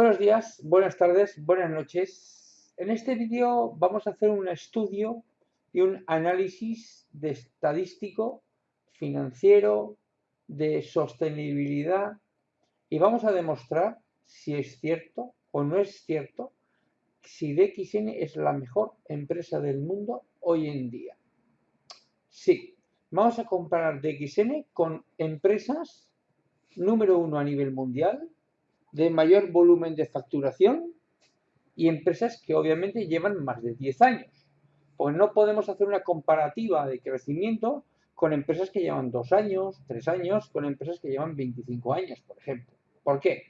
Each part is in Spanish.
Buenos días, buenas tardes, buenas noches. En este vídeo vamos a hacer un estudio y un análisis de estadístico, financiero, de sostenibilidad y vamos a demostrar si es cierto o no es cierto si DXN es la mejor empresa del mundo hoy en día. Sí, vamos a comparar DXN con empresas número uno a nivel mundial, de mayor volumen de facturación y empresas que obviamente llevan más de 10 años. Pues no podemos hacer una comparativa de crecimiento con empresas que llevan 2 años, 3 años, con empresas que llevan 25 años, por ejemplo. ¿Por qué?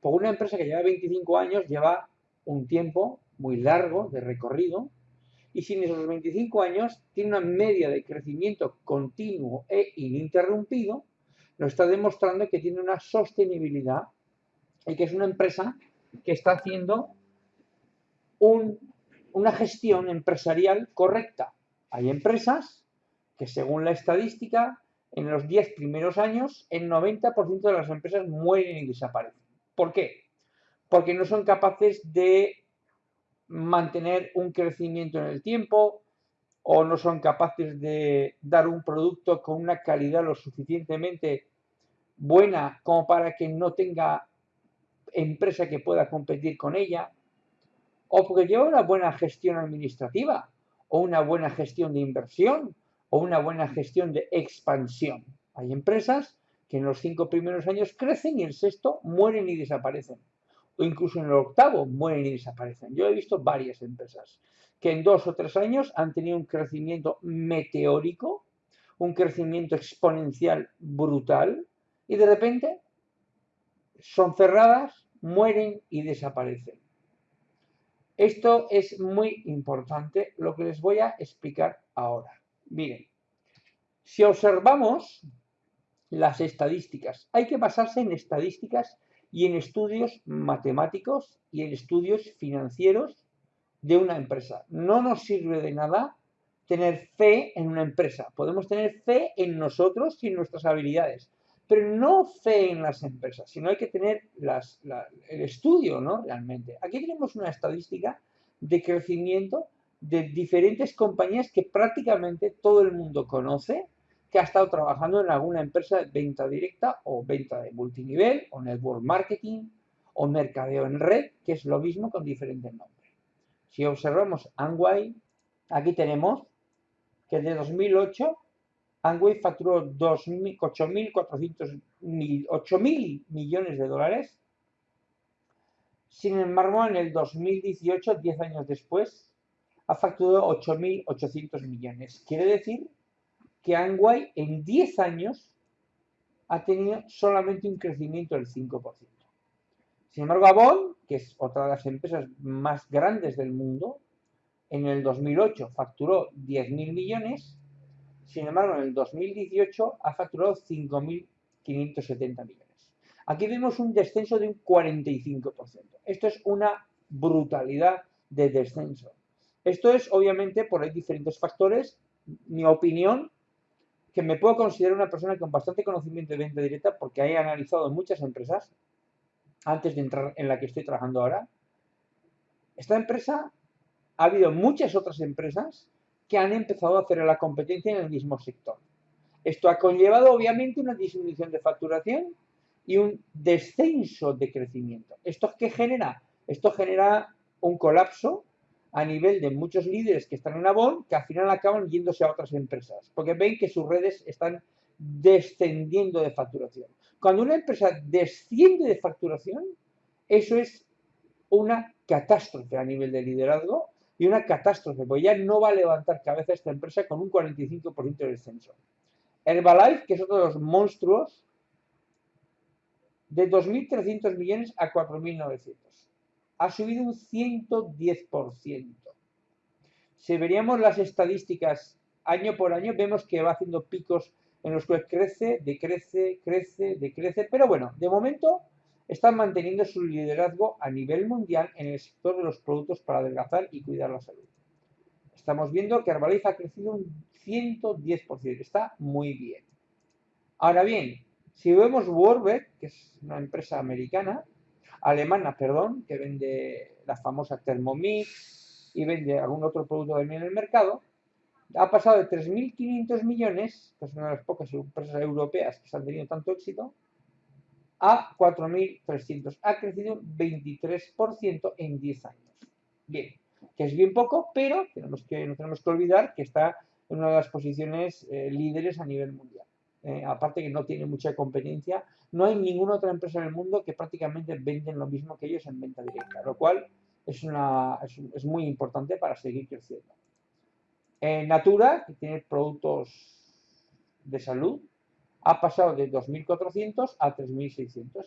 Porque una empresa que lleva 25 años lleva un tiempo muy largo de recorrido y sin esos 25 años tiene una media de crecimiento continuo e ininterrumpido, nos está demostrando que tiene una sostenibilidad y que es una empresa que está haciendo una gestión empresarial correcta. Hay empresas que según la estadística, en los 10 primeros años, el 90% de las empresas mueren y desaparecen. ¿Por qué? Porque no son capaces de mantener un crecimiento en el tiempo o no son capaces de dar un producto con una calidad lo suficientemente buena como para que no tenga empresa que pueda competir con ella, o porque lleva una buena gestión administrativa, o una buena gestión de inversión, o una buena gestión de expansión. Hay empresas que en los cinco primeros años crecen y el sexto mueren y desaparecen. O incluso en el octavo mueren y desaparecen. Yo he visto varias empresas que en dos o tres años han tenido un crecimiento meteórico, un crecimiento exponencial brutal, y de repente son cerradas mueren y desaparecen. Esto es muy importante, lo que les voy a explicar ahora. Miren, si observamos las estadísticas, hay que basarse en estadísticas y en estudios matemáticos y en estudios financieros de una empresa. No nos sirve de nada tener fe en una empresa. Podemos tener fe en nosotros y en nuestras habilidades, pero no fe en las empresas, sino hay que tener el estudio, ¿no? Realmente. Aquí tenemos una estadística de crecimiento de diferentes compañías que prácticamente todo el mundo conoce, que ha estado trabajando en alguna empresa de venta directa o venta de multinivel o network marketing o mercadeo en red, que es lo mismo con diferentes nombres. Si observamos Angway, aquí tenemos que de 2008 Angway facturó 8.400 millones de dólares. Sin embargo, en el 2018, 10 años después, ha facturado 8.800 millones. Quiere decir que Angway en 10 años ha tenido solamente un crecimiento del 5%. Sin embargo, Avon, que es otra de las empresas más grandes del mundo, en el 2008 facturó 10.000 millones sin embargo, en el 2018 ha facturado 5.570 millones. Aquí vemos un descenso de un 45%. Esto es una brutalidad de descenso. Esto es, obviamente, por hay diferentes factores. Mi opinión, que me puedo considerar una persona con bastante conocimiento de venta directa porque he analizado muchas empresas antes de entrar en la que estoy trabajando ahora. Esta empresa, ha habido muchas otras empresas que han empezado a hacer la competencia en el mismo sector. Esto ha conllevado obviamente una disminución de facturación y un descenso de crecimiento. ¿Esto qué genera? Esto genera un colapso a nivel de muchos líderes que están en Avon que al final acaban yéndose a otras empresas porque ven que sus redes están descendiendo de facturación. Cuando una empresa desciende de facturación, eso es una catástrofe a nivel de liderazgo y una catástrofe, porque ya no va a levantar cabeza esta empresa con un 45% de descenso. Herbalife, que es otro de los monstruos, de 2.300 millones a 4.900. Ha subido un 110%. Si veríamos las estadísticas año por año, vemos que va haciendo picos en los cuales crece, decrece, crece, decrece, pero bueno, de momento están manteniendo su liderazgo a nivel mundial en el sector de los productos para adelgazar y cuidar la salud. Estamos viendo que Herbalife ha crecido un 110%, está muy bien. Ahora bien, si vemos Warbeck, que es una empresa americana, alemana, perdón, que vende la famosa Thermomix y vende algún otro producto también en el mercado, ha pasado de 3.500 millones, que es una de las pocas empresas europeas que han tenido tanto éxito, a 4.300. Ha crecido 23% en 10 años. Bien, que es bien poco, pero tenemos que, no tenemos que olvidar que está en una de las posiciones eh, líderes a nivel mundial. Eh, aparte que no tiene mucha competencia, no hay ninguna otra empresa en el mundo que prácticamente venden lo mismo que ellos en venta directa, lo cual es, una, es, muy importante para seguir creciendo. Eh, Natura, que tiene productos de salud, ha pasado de 2.400 a 3.600.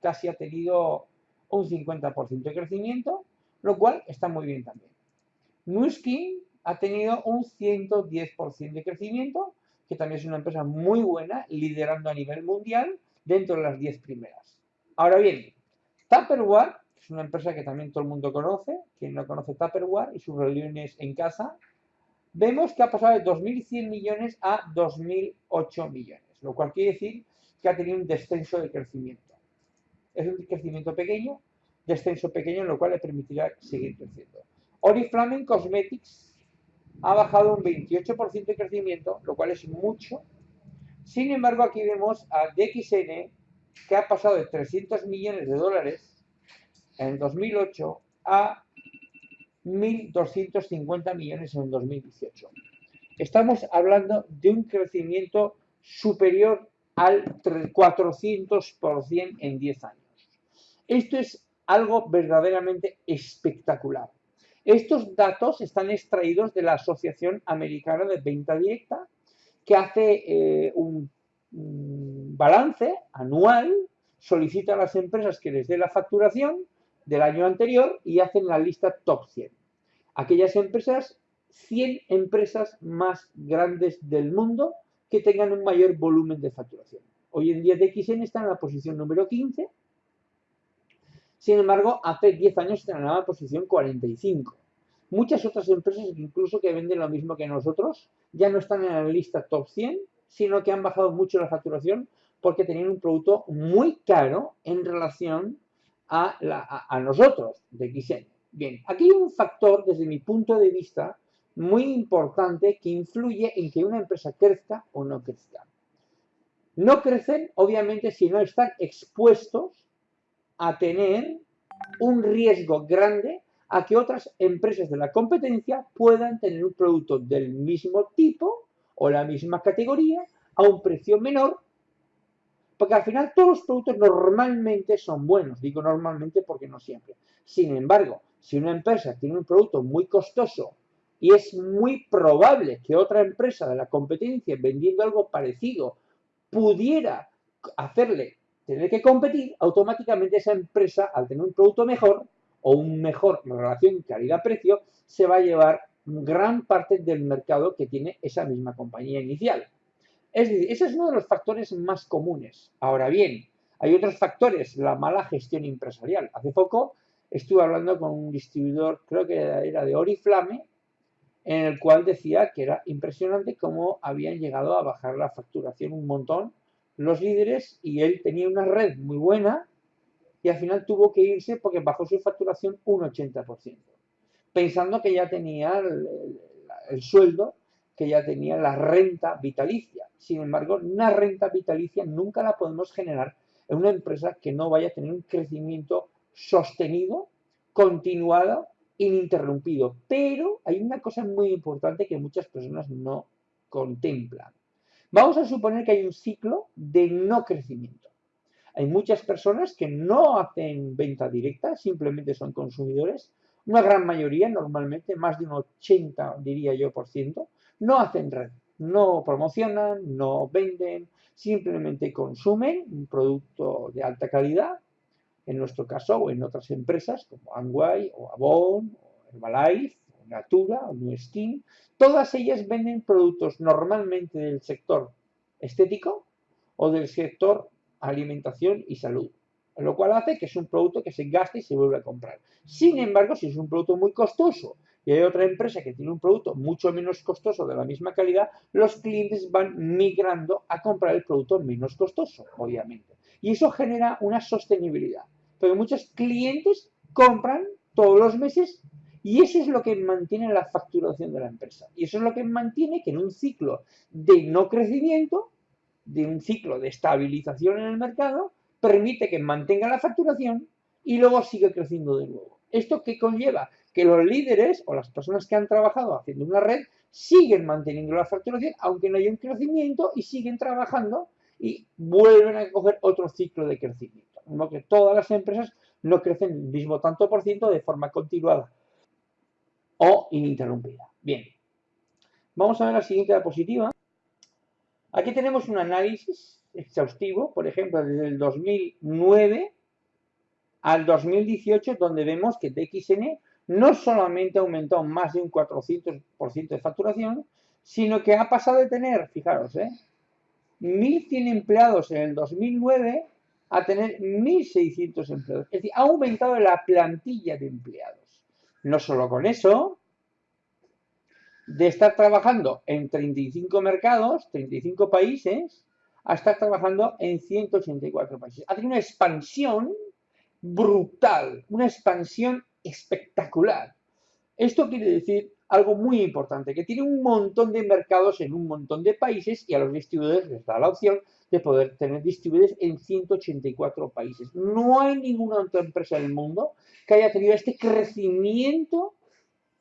casi ha tenido un 50% de crecimiento, lo cual está muy bien también. Nuskin ha tenido un 110% de crecimiento, que también es una empresa muy buena, liderando a nivel mundial dentro de las 10 primeras. Ahora bien, Tupperware, que es una empresa que también todo el mundo conoce, quien no conoce Tupperware y sus reuniones en casa, vemos que ha pasado de 2.100 millones a 2.008 millones lo cual quiere decir que ha tenido un descenso de crecimiento. Es un crecimiento pequeño, descenso pequeño, lo cual le permitirá seguir creciendo. Oriflame Cosmetics ha bajado un 28% de crecimiento, lo cual es mucho. Sin embargo, aquí vemos a DXN, que ha pasado de 300 millones de dólares en 2008 a 1.250 millones en 2018. Estamos hablando de un crecimiento superior al 400% en 10 años. Esto es algo verdaderamente espectacular. Estos datos están extraídos de la Asociación Americana de Venta Directa, que hace eh, un, un, balance anual, solicita a las empresas que les dé la facturación del año anterior y hacen la lista top 100. Aquellas empresas, 100 empresas más grandes del mundo que tengan un mayor volumen de facturación. Hoy en día DXN está en la posición número 15, sin embargo, hace 10 años está en la posición 45. Muchas otras empresas, incluso que venden lo mismo que nosotros, ya no están en la lista top 100, sino que han bajado mucho la facturación porque tenían un producto muy caro en relación a, a nosotros, DXN. Bien, aquí hay un factor, desde mi punto de vista, muy importante que influye en que una empresa crezca o no crezca. No crecen, obviamente, si no están expuestos a tener un riesgo grande a que otras empresas de la competencia puedan tener un producto del mismo tipo o la misma categoría a un precio menor, porque al final todos los productos normalmente son buenos, digo normalmente porque no siempre. Sin embargo, si una empresa tiene un producto muy costoso y es muy probable que otra empresa de la competencia vendiendo algo parecido pudiera hacerle tener que competir, automáticamente esa empresa, al tener un producto mejor o un mejor relación calidad-precio, se va a llevar gran parte del mercado que tiene esa misma compañía inicial. Es decir, ese es uno de los factores más comunes. Ahora bien, hay otros factores, la mala gestión empresarial. Hace poco estuve hablando con un distribuidor, creo que era de Oriflame, en el cual decía que era impresionante cómo habían llegado a bajar la facturación un montón los líderes y él tenía una red muy buena y al final tuvo que irse porque bajó su facturación un 80%, pensando que ya tenía el, el sueldo, que ya tenía la renta vitalicia. Sin embargo, una renta vitalicia nunca la podemos generar en una empresa que no vaya a tener un crecimiento sostenido, continuado ininterrumpido. Pero hay una cosa muy importante que muchas personas no contemplan. Vamos a suponer que hay un ciclo de no crecimiento. Hay muchas personas que no hacen venta directa, simplemente son consumidores. Una gran mayoría, normalmente más de un 80, diría yo, por ciento, no hacen red, no promocionan, no venden, simplemente consumen un producto de alta calidad en nuestro caso o en otras empresas como Amway o Avon o Herbalife o Natura o New Skin, todas ellas venden productos normalmente del sector estético o del sector alimentación y salud, lo cual hace que es un producto que se gasta y se vuelve a comprar. Sin embargo, si es un producto muy costoso y hay otra empresa que tiene un producto mucho menos costoso de la misma calidad, los clientes van migrando a comprar el producto menos costoso, obviamente. Y eso genera una sostenibilidad. Porque muchos clientes compran todos los meses y eso es lo que mantiene la facturación de la empresa. Y eso es lo que mantiene que en un ciclo de no crecimiento, de un ciclo de estabilización en el mercado, permite que mantenga la facturación y luego sigue creciendo de nuevo. ¿Esto qué conlleva? Que los líderes o las personas que han trabajado haciendo una red siguen manteniendo la facturación aunque no haya un crecimiento y siguen trabajando y vuelven a coger otro ciclo de crecimiento. Como que todas las empresas no crecen el mismo tanto por ciento de forma continuada o ininterrumpida. Bien, vamos a ver la siguiente diapositiva. Aquí tenemos un análisis exhaustivo, por ejemplo, desde el 2009 al 2018, donde vemos que TXN no solamente ha aumentado más de un 400% de facturación, sino que ha pasado de tener, fijaros, ¿eh? 1.100 empleados en el 2009 a tener 1.600 empleados. Es decir, ha aumentado la plantilla de empleados. No solo con eso, de estar trabajando en 35 mercados, 35 países, a estar trabajando en 184 países. Ha tenido una expansión brutal, una expansión espectacular. Esto quiere decir algo muy importante, que tiene un montón de mercados en un montón de países y a los distribuidores les da la opción de poder tener distribuidores en 184 países. No hay ninguna otra empresa del mundo que haya tenido este crecimiento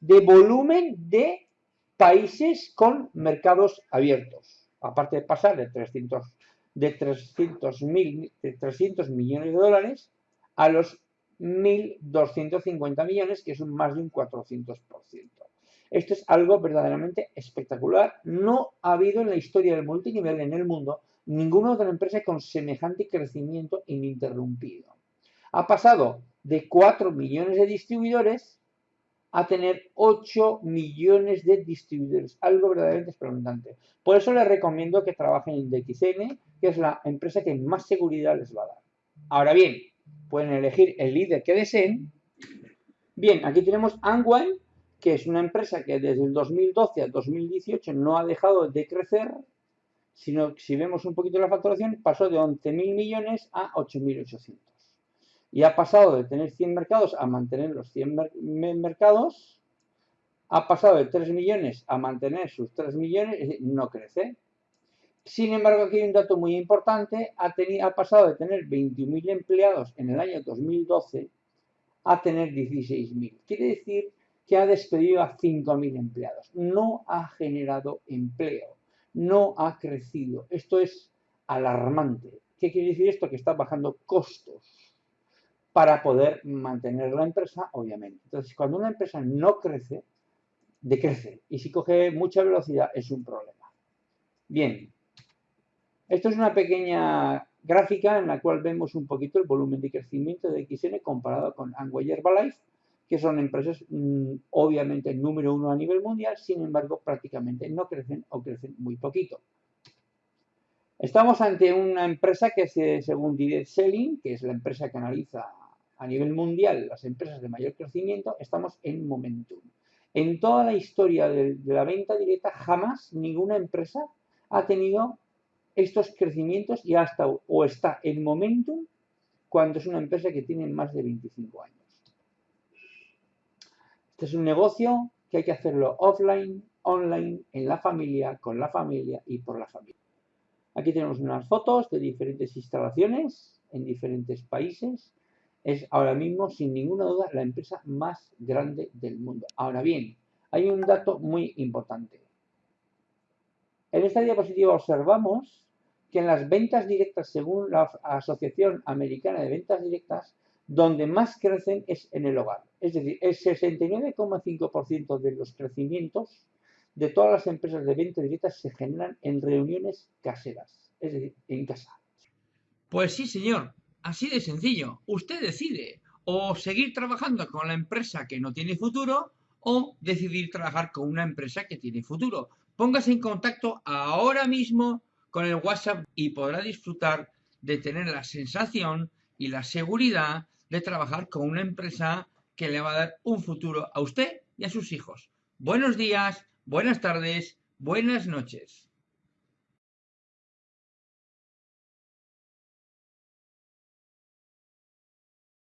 de volumen de países con mercados abiertos. Aparte de pasar de 300, de 300, mil, de 300 millones de dólares a los 1.250 millones, que es más de un 400%. Esto es algo verdaderamente espectacular. No ha habido en la historia del multinivel en el mundo ninguna otra empresa con semejante crecimiento ininterrumpido. Ha pasado de 4 millones de distribuidores a tener 8 millones de distribuidores, algo verdaderamente espeluznante. Por eso les recomiendo que trabajen en DXN, que es la empresa que más seguridad les va a dar. Ahora bien, pueden elegir el líder que deseen. Bien, aquí tenemos Angwine, que es una empresa que desde el 2012 al 2018 no ha dejado de crecer, sino que si vemos un poquito la facturación, pasó de 11.000 millones a 8.800. Y ha pasado de tener 100 mercados a mantener los 100 mercados, ha pasado de 3 millones a mantener sus 3 millones, no crece. Sin embargo, aquí hay un dato muy importante, ha, ha pasado de tener 21.000 empleados en el año 2012 a tener 16.000. Quiere decir que ha despedido a 5.000 empleados. No ha generado empleo, no ha crecido. Esto es alarmante. ¿Qué quiere decir esto? Que está bajando costos para poder mantener la empresa, obviamente. Entonces, cuando una empresa no crece, decrece. Y si coge mucha velocidad, es un problema. Bien. Esto es una pequeña gráfica en la cual vemos un poquito el volumen de crecimiento de XN comparado con Angway Herbalife que son empresas mm, obviamente número uno a nivel mundial, sin embargo prácticamente no crecen o crecen muy poquito. Estamos ante una empresa que es, según Direct Selling, que es la empresa que analiza a nivel mundial las empresas de mayor crecimiento, estamos en momentum. En toda la historia de, de la venta directa jamás ninguna empresa ha tenido estos crecimientos y hasta o está en momentum cuando es una empresa que tiene más de 25 años. Este es un negocio que hay que hacerlo offline, online, en la familia, con la familia y por la familia. Aquí tenemos unas fotos de diferentes instalaciones en diferentes países. Es ahora mismo, sin ninguna duda, la empresa más grande del mundo. Ahora bien, hay un dato muy importante. En esta diapositiva observamos que en las ventas directas, según la Asociación Americana de Ventas Directas, donde más crecen es en el hogar. Es decir, el 69,5% de los crecimientos de todas las empresas de venta directa se generan en reuniones caseras, es decir, en casa. Pues sí, señor, así de sencillo. Usted decide o seguir trabajando con la empresa que no tiene futuro o decidir trabajar con una empresa que tiene futuro. Póngase en contacto ahora mismo con el WhatsApp y podrá disfrutar de tener la sensación y la seguridad de trabajar con una empresa que le va a dar un futuro a usted y a sus hijos. Buenos días, buenas tardes, buenas noches.